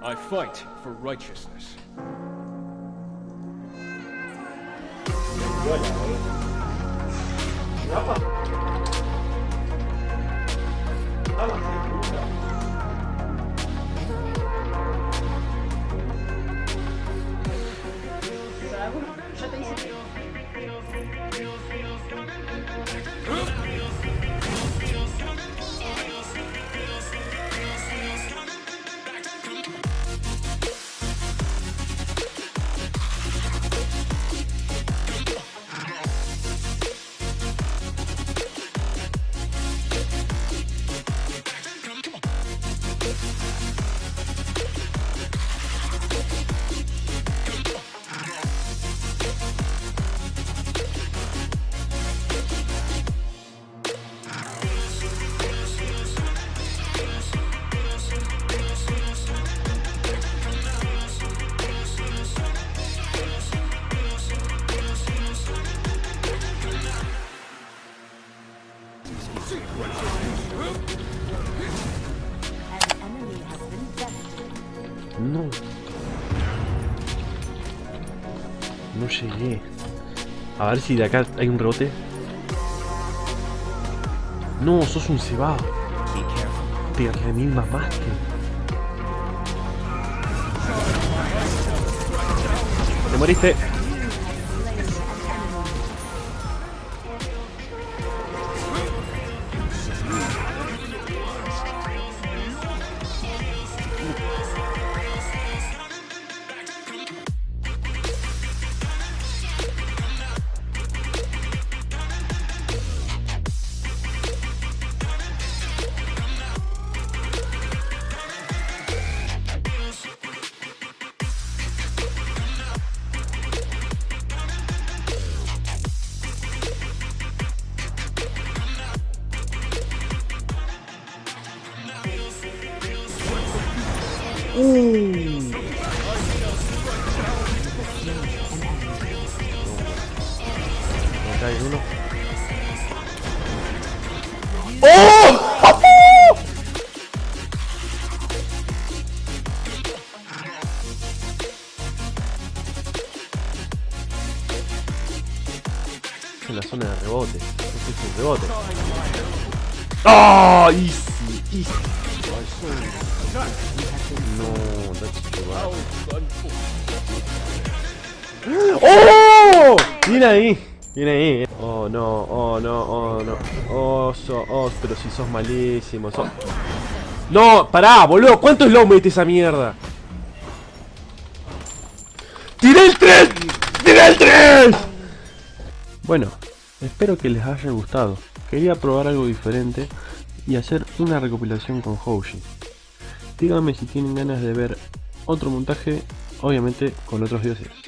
I fight for righteousness. Ya No. No llegué. A ver si de acá hay un rebote. No, sos un cebado. Te remil mamaste. Te moriste. ¡Oh! En la zona de rebote. Este rebote. ¡Ah! easy, easy. No, that's too. ¡Oh! Viene ahí. Viene ahí. Oh no, oh no, oh no. Oh, so, oh, pero si sos malísimo. No, pará, boludo. ¿Cuánto slow mete esa mierda? ¡Tiré el 3! ¡Tiré el 3! Bueno, espero que les haya gustado. Quería probar algo diferente y hacer una recopilación con Hoshi. Díganme si tienen ganas de ver otro montaje, obviamente con otros dioses.